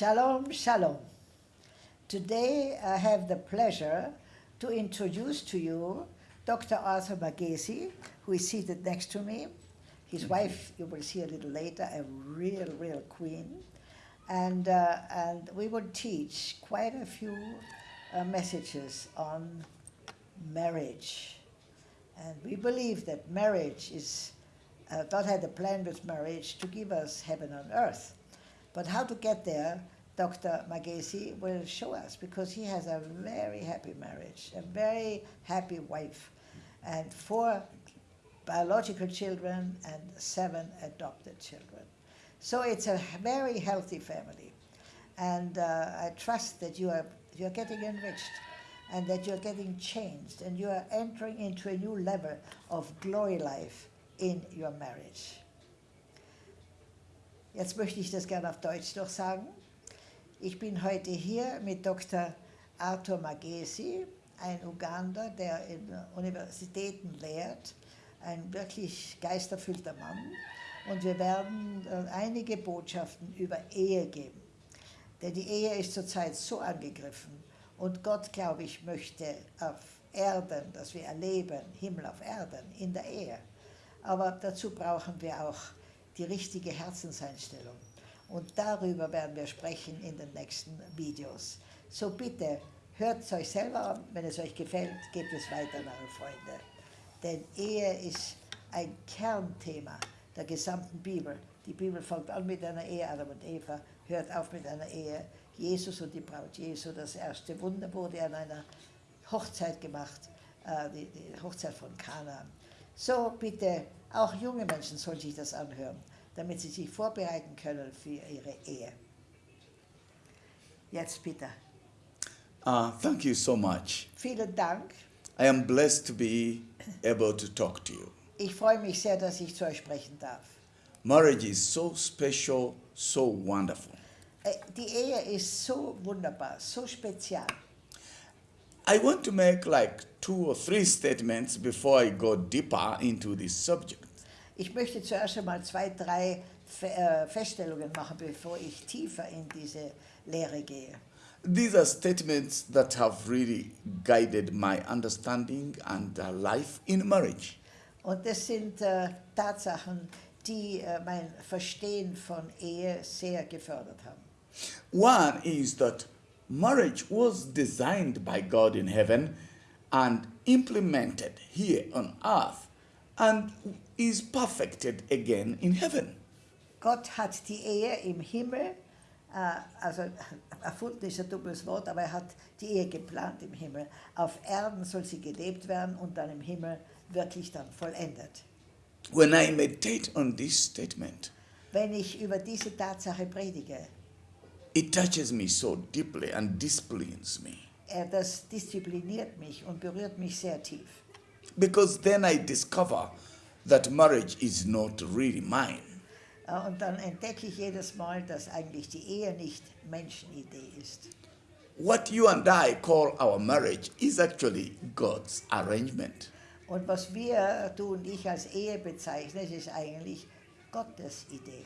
Shalom, shalom. Today I have the pleasure to introduce to you Dr. Arthur Magesi, who is seated next to me. His wife, you will see a little later, a real, real queen. And, uh, and we will teach quite a few uh, messages on marriage. And we believe that marriage is, uh, God had a plan with marriage to give us heaven on earth. But how to get there, Dr. Magesi will show us because he has a very happy marriage, a very happy wife, and four biological children and seven adopted children. So it's a very healthy family. And uh, I trust that you are, you're getting enriched and that you're getting changed and you are entering into a new level of glory life in your marriage. Jetzt möchte ich das gerne auf Deutsch noch sagen. Ich bin heute hier mit Dr. Arthur Magesi, ein Uganda, der in Universitäten lehrt, ein wirklich geisterfüllter Mann. Und wir werden äh, einige Botschaften über Ehe geben. Denn die Ehe ist zurzeit so angegriffen. Und Gott, glaube ich, möchte auf Erden, dass wir erleben, Himmel auf Erden, in der Ehe. Aber dazu brauchen wir auch die richtige Herzenseinstellung. Und darüber werden wir sprechen in den nächsten Videos. So bitte, hört es euch selber an. Wenn es euch gefällt, gebt es weiter an eure Freunde. Denn Ehe ist ein Kernthema der gesamten Bibel. Die Bibel fängt an mit einer Ehe, Adam und Eva, hört auf mit einer Ehe. Jesus und die Braut Jesu, das erste Wunder wurde an einer Hochzeit gemacht, äh, die, Hochzeit von Kana. So bitte, auch junge Menschen sollen sich das anhören, damit sie sich vorbereiten können für ihre Ehe. Jetzt bitte. Uh, thank you so much. Vielen Dank. I am blessed to be able to talk to you. Ich freue mich sehr, dass ich zu euch sprechen darf. Marriage is so special, so wonderful. Äh, Die Ehe ist so wunderbar, so spezial. I want to make like two or three statements before I go deeper into this subject. Ich möchte zuerst einmal zwei, drei äh, Feststellungen machen, bevor ich tiefer in diese Lehre gehe. These are statements that have really guided my understanding and life in marriage. Und das sind äh, Tatsachen, die äh, mein Verstehen von Ehe sehr gefördert haben. One is that marriage was designed by God in heaven and implemented here on earth and is perfected again in heaven. Gott hat die Ehe im Himmel, äh, also erfunden ist ein dummes Wort, aber er hat die Ehe geplant im Himmel. Auf Erden soll sie gelebt werden und dann im Himmel wirklich dann vollendet. When I meditate on this statement, Wenn ich über diese Tatsache predige, it touches me so deeply and disciplines me. das diszipliniert mich und berührt mich sehr tief. Because then I discover that marriage is not really mine. Äh, Und dann entdecke ich jedes Mal, dass eigentlich die Ehe nicht Menschenidee ist. What you and I call our marriage is actually God's arrangement. Und was wir, du und ich, als Ehe bezeichnen, ist eigentlich Gottes Idee.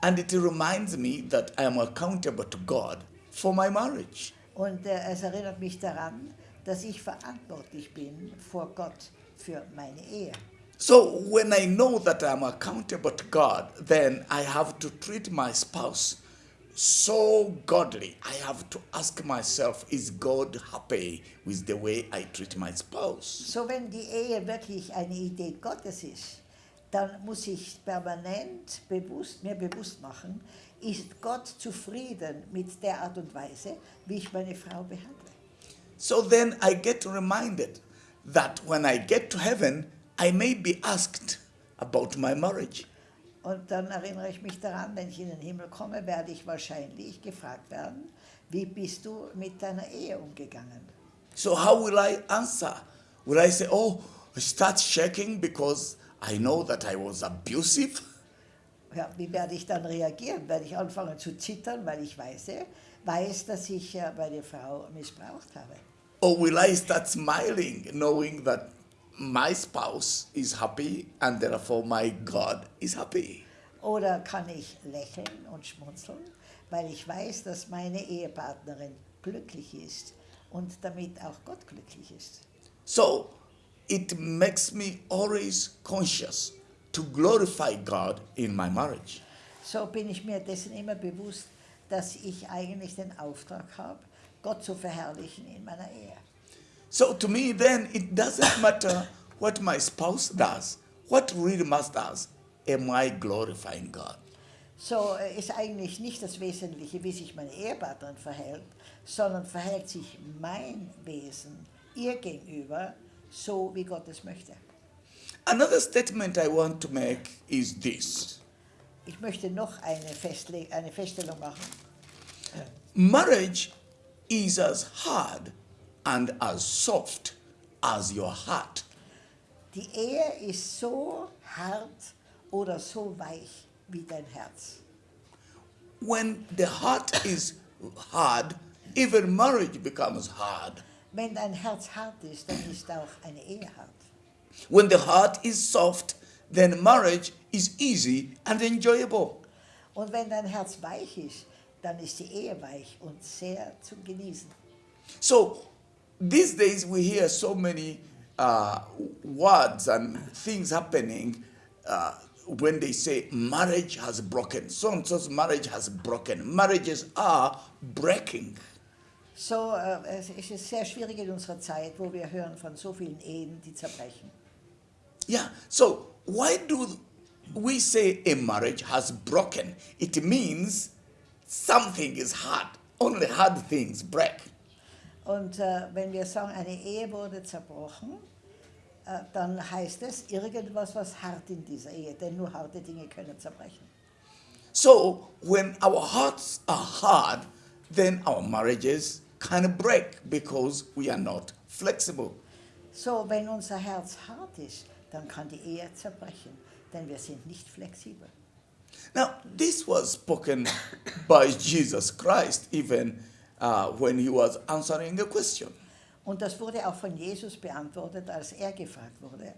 And it reminds me that I am accountable to God for my marriage. Und äh, es erinnert mich daran, dass ich verantwortlich bin vor Gott für meine Ehe. So when I know that I'm accountable to God, then I have to treat my spouse so godly. I have to ask myself, is God happy with the way I treat my spouse? So wenn die Ehe wirklich eine Idee Gottes ist, dann muss ich permanent bewusst, mir bewusst machen, ist Gott zufrieden mit der Art und Weise, wie ich meine Frau behandle. So then I get reminded that when I get to heaven, I may be asked about my marriage. Und dann erinnere ich mich daran, wenn ich in den Himmel komme, werde ich wahrscheinlich gefragt werden, wie bist du mit deiner Ehe umgegangen? So how will I answer? Will I say, oh, I start shaking because I know that I was abusive? Ja, wie werde ich dann reagieren? Werde ich anfangen zu zittern, weil ich weiß, weiß dass ich äh, meine Frau missbraucht habe? Or will I start smiling knowing that my spouse is happy and therefore my God is happy? Oder kann ich lächeln und schmunzeln, weil ich weiß, dass meine Ehepartnerin glücklich ist und damit auch Gott glücklich ist. So it makes me always conscious to glorify God in my marriage. So bin ich mir dessen immer bewusst, dass ich eigentlich den Auftrag habe, Gott zu verherrlichen in meiner Ehe. So to me, then it doesn't matter what my spouse does. What really matters, am I glorifying God? So äh, ist eigentlich nicht das Wesentliche, wie sich meine Ehepartnerin verhält, sondern verhält sich mein Wesen ihr gegenüber so, wie Gott es möchte. Another statement I want to make is this Ich möchte noch eine, Festle eine Feststellung machen. marriage is as hard and as soft as your heart. Die Ehe ist so hart oder so weich wie dein Herz. When the heart is hard, even marriage becomes hard. Wenn dein Herz hart ist, dann ist auch eine Ehe hart. When the heart is soft, then marriage is easy and enjoyable. Und wenn dein Herz weich ist, dann ist die Ehe weich und sehr zu Genießen. So these days we hear so many uh, words and things happening uh, when they say marriage has broken. So and so's marriage has broken. Marriages are breaking. So äh, es ist sehr schwierig in unserer Zeit, wo wir hören von so vielen Ehen, die zerbrechen. Yeah. So why do we say a marriage has broken? It means something is hard. Only hard things break. Und äh, wenn wir sagen, eine Ehe wurde zerbrochen, äh, dann heißt es irgendwas, was hart in dieser Ehe, denn nur harte Dinge können zerbrechen. So when our hearts are hard, then our marriages can break because we are not flexible. So, wenn unser Herz hart ist, dann kann die Ehe zerbrechen, denn wir sind nicht flexibel. Now, this was spoken by Jesus Christ even uh, when he was answering a question. Und das wurde auch von Jesus beantwortet, als er gefragt wurde.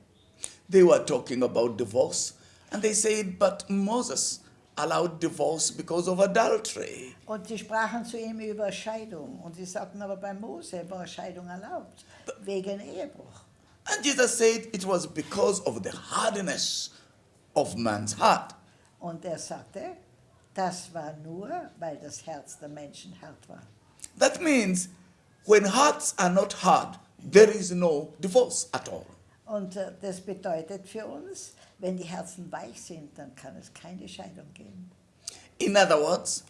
They were talking about divorce, and they said, But Moses allowed divorce because of adultery. Und sie sprachen zu ihm über Scheidung. Und sie sagten aber bei Mose war Scheidung erlaubt, wegen Ehebruch. And Jesus said it was because of the hardness of man's heart. Und er sagte, das war nur, weil das Herz der Menschen hart war. That means when hearts are not hard, there is no divorce at all. Und äh, das bedeutet für uns, wenn die Herzen weich sind, dann kann es keine Scheidung geben. In other words,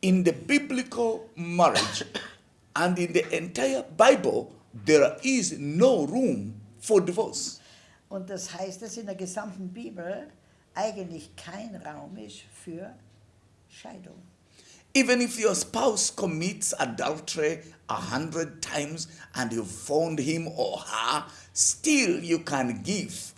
in the biblical marriage and in the entire Bible, there is no room for divorce. Und das heißt, dass in der gesamten Bibel eigentlich kein Raum ist für Scheidung. Even if your spouse commits adultery a hundred times and you found him or her, still you can give,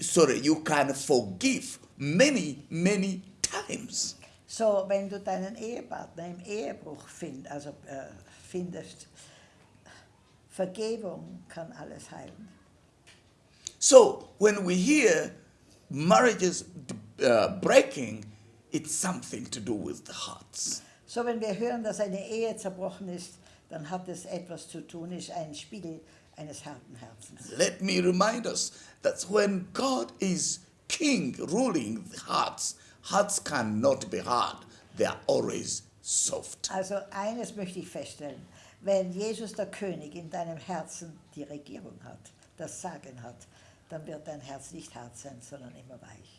sorry, you can forgive many, many times. So, wenn du deinen Ehepartner im Ehebruch find, also, äh, findest, Vergebung kann alles heilen. So when we hear marriages uh, breaking, it's something to do with the hearts. So, wenn wir hören, dass eine Ehe zerbrochen ist, dann hat es etwas zu tun, ist ein Spiegel eines harten Herzens. Let me remind us that when God is king ruling the hearts, hearts cannot be hard. They are always soft. Also eines möchte ich feststellen, wenn Jesus der König in deinem Herzen die Regierung hat, das Sagen hat, dann wird dein Herz nicht hart sein, sondern immer weich.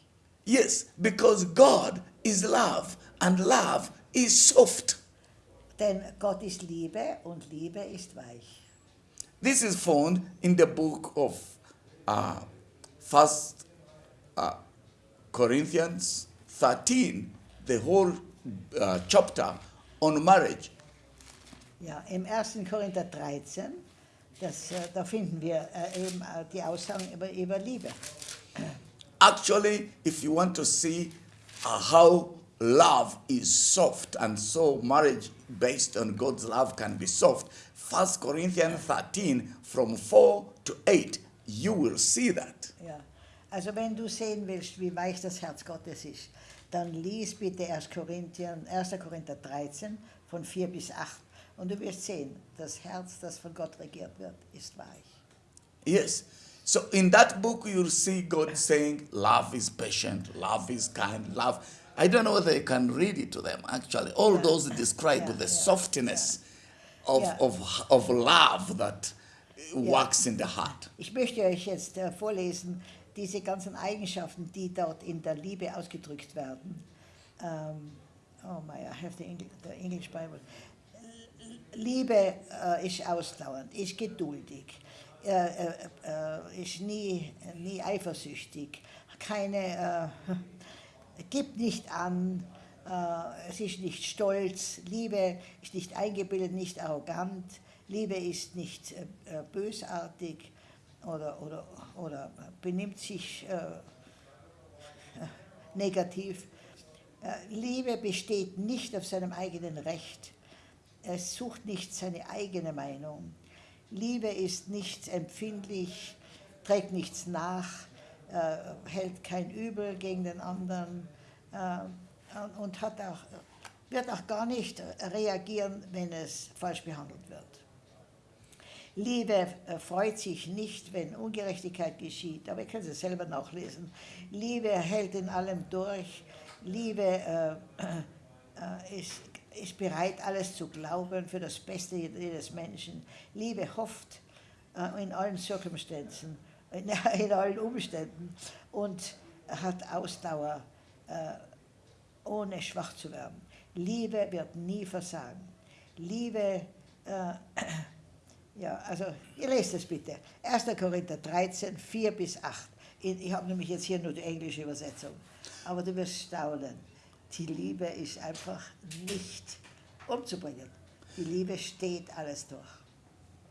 Yes, because God is love and love is soft. Denn Gott ist Liebe und Liebe ist weich. This is found in the book of uh, First uh, Corinthians 13, the whole uh, chapter on marriage. Ja, im 1. Korinther 13, das, äh, da finden wir äh, eben äh, die Aussagen über, über Liebe. Actually, if you want to see uh, how love is soft and so marriage based on God's love can be soft, 1 Corinthians 13 from 4 to 8, you will see that. Ja. Also wenn du sehen willst, wie weich das Herz Gottes ist, dann lies bitte 1. Korinther, 1. Korinther 13 von 4 bis 8 und du wirst sehen, das Herz, das von Gott regiert wird, ist weich. Yes. So in that book, you'll see God saying, Love is patient, love is kind, love. I don't know whether you can read it to them, actually. All Yeah. those describe Yeah, the yeah, softness Of, of, of love that works in the heart. Ich möchte euch jetzt äh, vorlesen, diese ganzen Eigenschaften, die dort in der Liebe ausgedrückt werden. Ähm, oh my, I have the, Engl the English Bible. Liebe äh, ist ausdauernd, ist geduldig, äh, äh, äh, ist nie, nie eifersüchtig, keine, äh, gibt nicht an, äh, es ist nicht stolz, Liebe ist nicht eingebildet, nicht arrogant, Liebe ist nicht äh, bösartig oder, oder, oder benimmt sich negativ. Liebe besteht nicht auf seinem eigenen Recht. Es sucht nicht seine eigene Meinung. Liebe ist nicht empfindlich, trägt nichts nach, äh, hält kein Übel gegen den anderen äh, und hat auch, wird auch gar nicht reagieren, wenn es falsch behandelt wird. Liebe äh, freut sich nicht, wenn Ungerechtigkeit geschieht, aber ihr könnt es selber nachlesen. Liebe hält in allem durch. Liebe äh, äh, ist, ist bereit, alles zu glauben für das Beste jedes Menschen. Liebe hofft äh, in allen Circumstanzen, in, in allen Umständen und hat Ausdauer, äh, ohne schwach zu werden. Liebe wird nie versagen. Liebe äh, ja, also ihr lest es bitte. 1. Korinther 13, 4 bis 8. Ich ich habe nämlich jetzt hier nur die englische Übersetzung. Aber du wirst staunen. Die Liebe ist einfach nicht umzubringen. Die Liebe steht alles durch.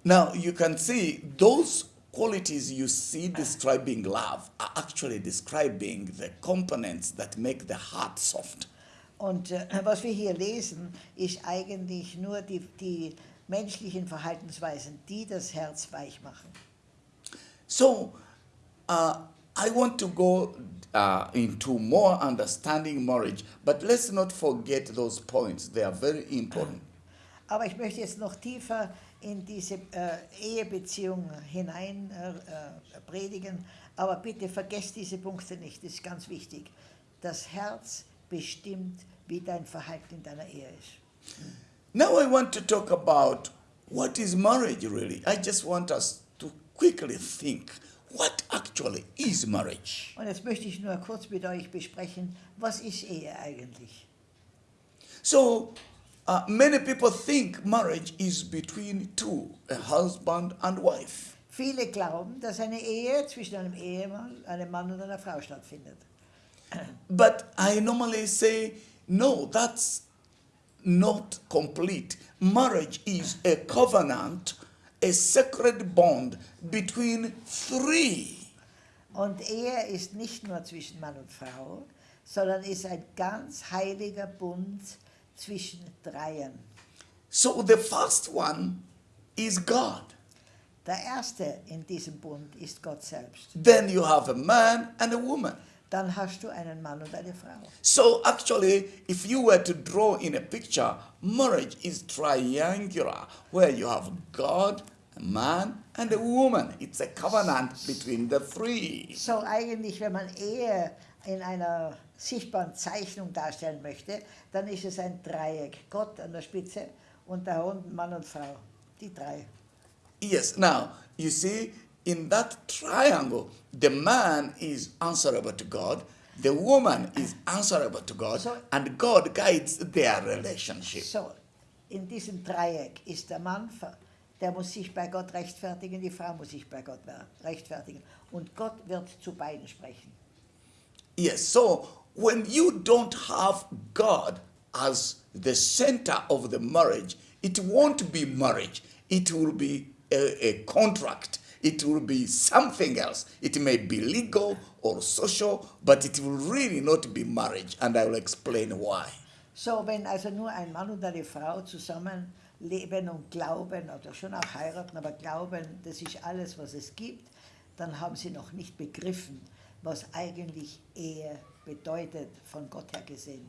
Now you can see those qualities you see describing love are actually describing the components that make the heart soft. Und äh, was wir hier lesen, ist eigentlich nur die, die menschlichen Verhaltensweisen, die das Herz weich machen. So uh, I want to go uh, into more understanding marriage, but let's not forget those points. They are very important. Aber ich möchte jetzt noch tiefer in diese äh, Ehebeziehung hinein äh, äh, predigen. Aber bitte vergesst diese Punkte nicht, das ist ganz wichtig. Das Herz bestimmt, wie dein Verhalten in deiner Ehe ist. Now I want to talk about what is marriage really. I just want us to quickly think what actually is marriage. Und jetzt möchte ich nur kurz mit euch besprechen, was ist Ehe eigentlich? So, uh, many people think marriage is between two, a husband and wife. Viele glauben, dass eine Ehe zwischen einem Ehemann, einem Mann und einer Frau stattfindet. But I normally say, no, that's not complete. Marriage is a covenant, a sacred bond between three. Und Ehe ist nicht nur zwischen Mann und Frau, sondern ist ein ganz heiliger Bund zwischen Dreien. So the first one is God. Der erste in diesem Bund ist Gott selbst. Then you have a man and a woman. Dann hast du einen Mann und eine Frau. So actually, if you were to draw in a picture, marriage is triangular, where you have God, a man, and a woman. It's a covenant between the three. So eigentlich, wenn man Ehe in einer sichtbaren Zeichnung darstellen möchte, dann ist es ein Dreieck. Gott an der Spitze und da unten Mann und Frau. Die drei. Yes, now, you see, in that triangle, the man is answerable to God, the woman is answerable to God, So- and God guides their relationship. So, in diesem Dreieck ist der Mann, der muss sich bei Gott rechtfertigen, die Frau muss sich bei Gott rechtfertigen. Und Gott wird zu beiden sprechen. Yes, so when you don't have God as the center of the marriage, it won't be marriage. It will be a, a contract. It will be something else. It may be legal or social, but it will really not be marriage. And I will explain why. So, wenn also nur ein Mann und eine Frau zusammen leben und glauben, oder schon auch heiraten, aber glauben, das ist alles, was es gibt, dann haben sie noch nicht begriffen, was eigentlich Ehe bedeutet, von Gott her gesehen.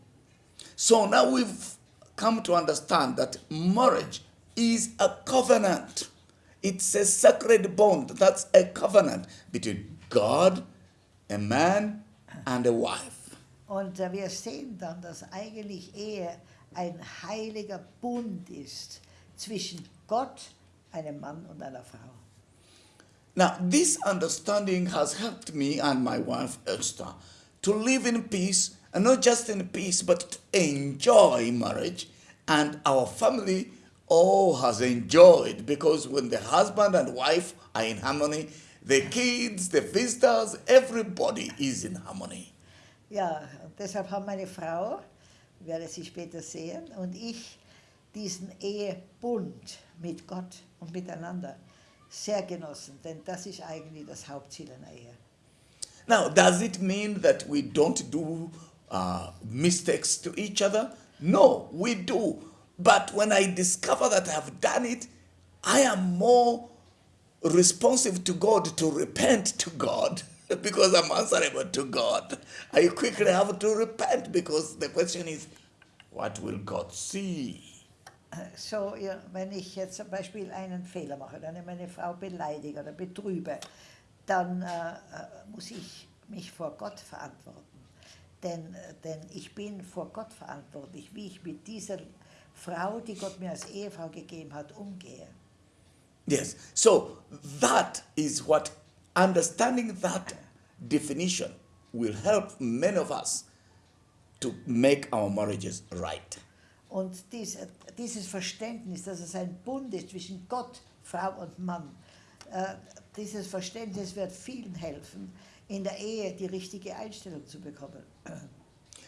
So now we've come to understand that marriage is a covenant. It's a sacred bond. That's a covenant between God, a man, and a wife. Und wir sehen dann, dass eigentlich Ehe ein heiliger Bund ist zwischen Gott, einem Mann und einer Frau. Now, this understanding has helped me and my wife Esther to live in peace, and not just in peace, but to enjoy marriage. And our family all has enjoyed because when the husband and wife are in harmony, the kids, the visitors, everybody is in harmony. Ja, deshalb haben meine Frau, werde sie später sehen, und ich diesen Ehebund mit Gott und miteinander sehr genossen, denn das ist eigentlich das Hauptziel einer Ehe. Now, does it mean that we don't do uh, mistakes to each other? No, we do. But when I discover that I've done it, I am more responsive to God to repent to God because I'm answerable to God. I quickly have to repent because the question is, what will God see? Äh, so, ja, wenn ich jetzt zum Beispiel einen Fehler mache, dann meine Frau beleidige oder betrübe, dann äh, äh, muss ich mich vor Gott verantworten. Denn, äh, denn ich bin vor Gott verantwortlich, wie ich mit dieser Frau, die Gott mir als Ehefrau gegeben hat, umgehe. Yes. So that is what understanding that definition will help many of us to make our marriages right. Und dies, dieses Verständnis, dass es ein Bund ist zwischen Gott, Frau und Mann, äh, dieses Verständnis wird vielen helfen, in der Ehe die richtige Einstellung zu bekommen.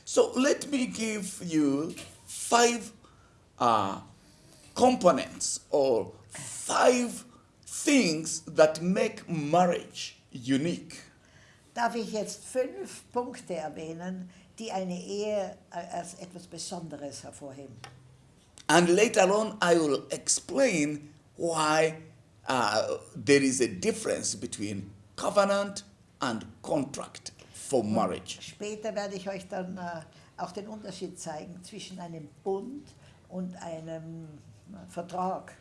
So let me give you five uh, components or five things that make marriage unique. Darf ich jetzt fünf Punkte erwähnen, die eine Ehe als etwas Besonderes hervorheben? And later on, I will explain why uh, there is a difference between covenant and contract for marriage. Später werde ich euch dann äh, auch den Unterschied zeigen zwischen einem Bund und einem äh, Vertrag.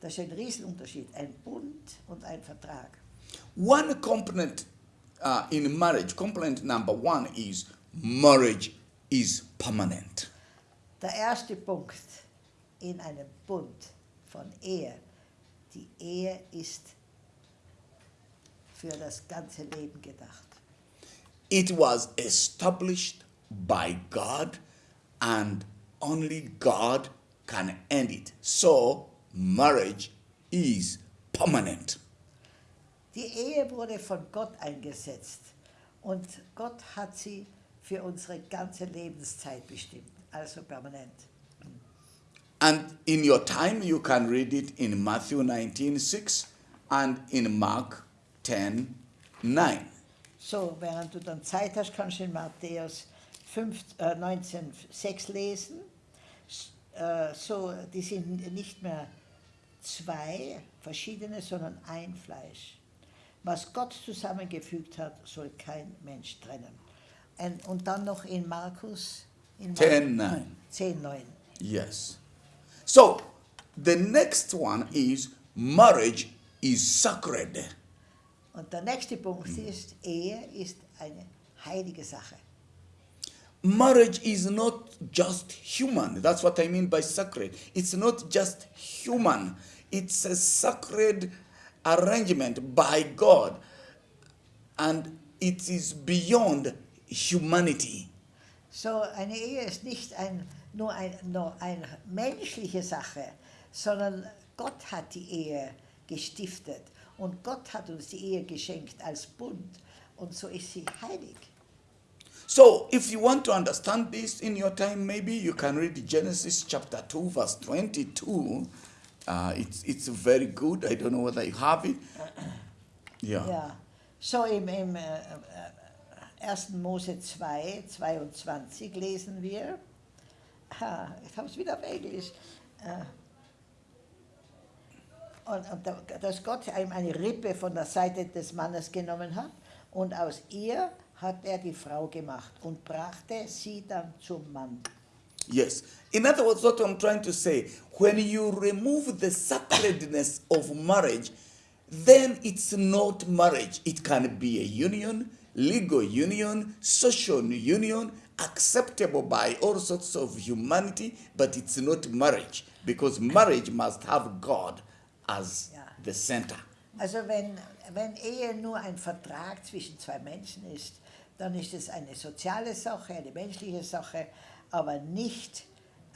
Das ist ein Riesenunterschied, ein Bund und ein Vertrag. One component uh, in marriage, component number one is marriage is permanent. Der erste Punkt in einem Bund von Ehe, die Ehe ist für das ganze Leben gedacht. It was established by God, and only God can end it. So, marriage is permanent. Die Ehe wurde von Gott eingesetzt und Gott hat sie für unsere ganze Lebenszeit bestimmt, also permanent. And in your time, you can read it in Matthew 19 6 and in Mark 10 9. So, während du dann Zeit hast, kannst du in Matthäus 5, äh, 19, 6 lesen. Äh, so, die sind nicht mehr zwei verschiedene, sondern ein Fleisch. Was Gott zusammengefügt hat, soll kein Mensch trennen. Und, und dann noch in Markus in 10, 9. 10, 9. Yes. So, the next one is marriage is sacred. Und der nächste Punkt ist, Ehe ist eine heilige Sache. Marriage is not just human. That's what I mean by sacred. It's not just human, it's a sacred arrangement by God, and it is beyond humanity. So, eine Ehe ist nicht ein, nur, ein, nur eine menschliche Sache, sondern Gott hat die Ehe gestiftet und Gott hat uns die Ehe geschenkt als Bund und so ist sie heilig. So, if you want to understand this in your time, maybe you can read Genesis chapter 2, verse 22. Uh, it's, it's very good. I don't know whether you have it. Yeah. Ja, so im, im äh, äh, 1. Mose 2, 22 lesen wir, ha, ich habe es wieder auf Englisch, äh, und, und da- dass Gott ihm eine Rippe von der Seite des Mannes genommen hat Und aus ihr hat er die Frau gemacht und brachte sie dann zum Mann. Yes. In other words, what I'm trying to say, when you remove the sacredness of marriage, then it's not marriage. It can be a union, legal union, social union, acceptable by all sorts of humanity, but it's not marriage because marriage must have God as Yeah. the center. Also wenn, wenn Ehe nur ein Vertrag zwischen zwei Menschen ist, dann ist es eine soziale Sache, eine menschliche Sache, aber nicht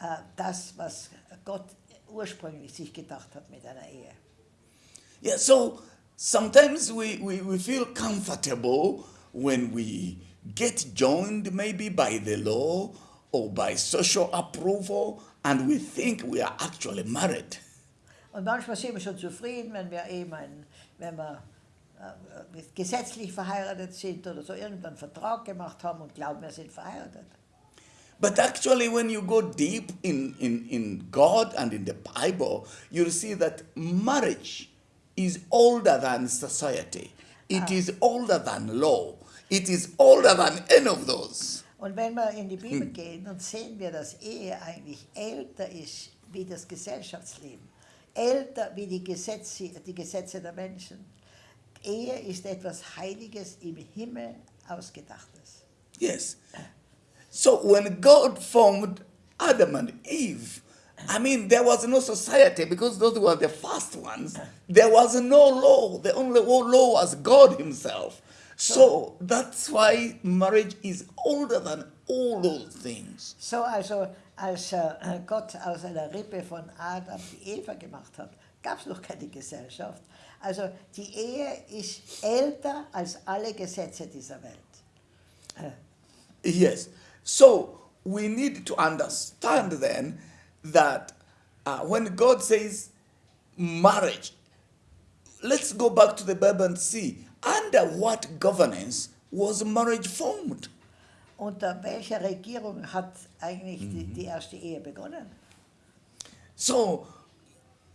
äh, das, was Gott ursprünglich sich gedacht hat mit einer Ehe. Yeah, so sometimes we, we, we feel comfortable when we get joined maybe by the law or by social approval and we think we are actually married. Und manchmal sind wir schon zufrieden, wenn wir eben ein, wenn wir gesetzlich verheiratet sind oder so irgendeinen Vertrag gemacht haben und glauben, wir sind verheiratet. But actually, when you go deep in, in, in God and in the Bible, you'll see that marriage is older than society. It is older than law. It is older than any of those. Und wenn wir in die Bibel gehen, dann sehen wir, dass Ehe eigentlich älter ist wie das Gesellschaftsleben. Älter wie die Gesetze, die Gesetze der Menschen. Ehe ist etwas Heiliges im Himmel ausgedachtes. Yes. So when God formed Adam and Eve, I mean, there was no society because those were the first ones. There was no law. The only law was God Himself. So that's why marriage is older than all those things. So also, als äh, Gott aus einer Rippe von Adam die Eva gemacht hat, gab es noch keine Gesellschaft. Also die Ehe ist älter als alle Gesetze dieser Welt. Yes. So we need to understand then that uh, when God says marriage, let's go back to the Bible and see under what governance was marriage formed? Unter welcher Regierung hat eigentlich die, die erste Ehe begonnen? So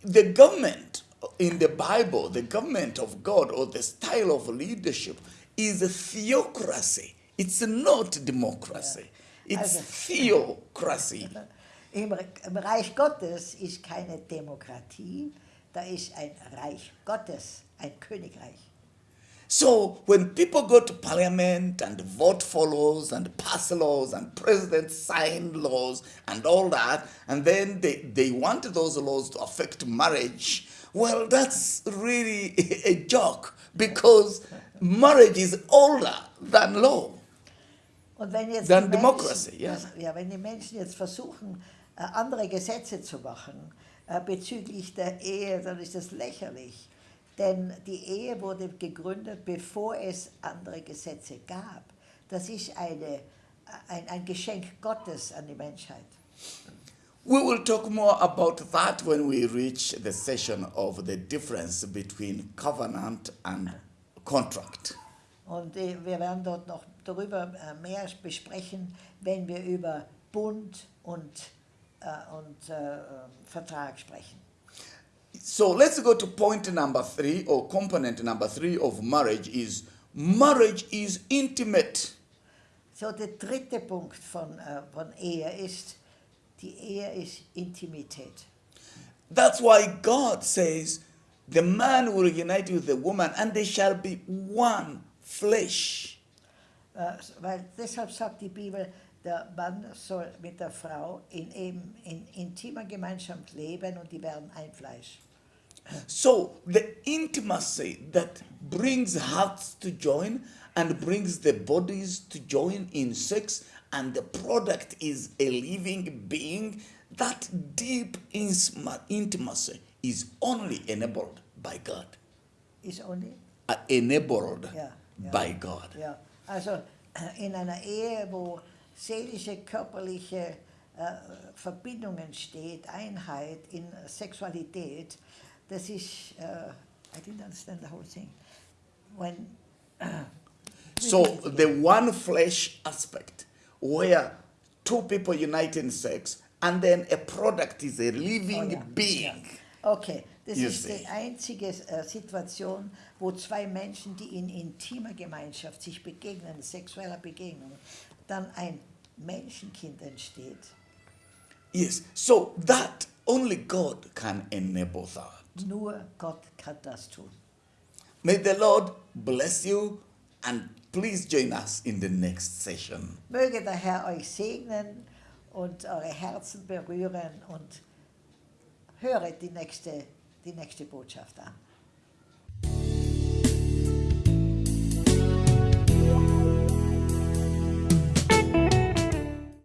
the government in the Bible, the government of God or the style of leadership is a theocracy. It's not democracy. It's Also- theocracy. Im, Im Reich Gottes ist keine Demokratie, da ist ein Reich Gottes, ein Königreich. So when people go to parliament and vote for laws and pass laws and presidents sign laws and all that, and then they, they want those laws to affect marriage, well, that's really a joke because marriage is older than law. Und wenn jetzt democracy, Menschen, ja. das- ja, wenn die Menschen jetzt versuchen, äh, andere Gesetze zu machen äh, bezüglich der Ehe, dann ist das lächerlich. Denn die Ehe wurde gegründet, bevor es andere Gesetze gab. Das ist eine, ein, ein Geschenk Gottes an die Menschheit. We will talk more about that when we reach the session of the difference between covenant and contract. Und äh, wir werden dort noch darüber äh, mehr besprechen, wenn wir über Bund und, äh, und äh, Vertrag sprechen. So let's go to point number three or component number three of marriage is marriage is intimate. So, der dritte Punkt von, äh, von Ehe ist, die Ehe ist Intimität. That's why God says the man will unite with the woman and they shall be one flesh. Äh, weil deshalb sagt die Bibel, der Mann soll mit der Frau in, eben, in intimer Gemeinschaft leben und die werden ein Fleisch. So the intimacy that brings hearts to join and brings the bodies to join in sex, and the product is a living being, that deep intimacy is only enabled by God. Ist only? Uh, enabled Ja, ja. by God. Ja, also in einer Ehe, wo seelische, körperliche äh, Verbindungen steht, Einheit in Sexualität, das ist, äh, uh, I didn't understand the whole thing. When, So the one flesh aspect, where two people unite in sex, and then a product is a living Oh, ja, being. ja. Okay, Das You ist see. die einzige äh, Situation, wo zwei Menschen, die in intimer Gemeinschaft sich begegnen, sexueller Begegnung, dann ein Menschenkind entsteht. Yes. So that only God can enable that. Nur Gott kann das tun. May the Lord bless you and please join us in the next session. Möge der Herr euch segnen und eure Herzen berühren und höret die nächste, die nächste Botschaft an.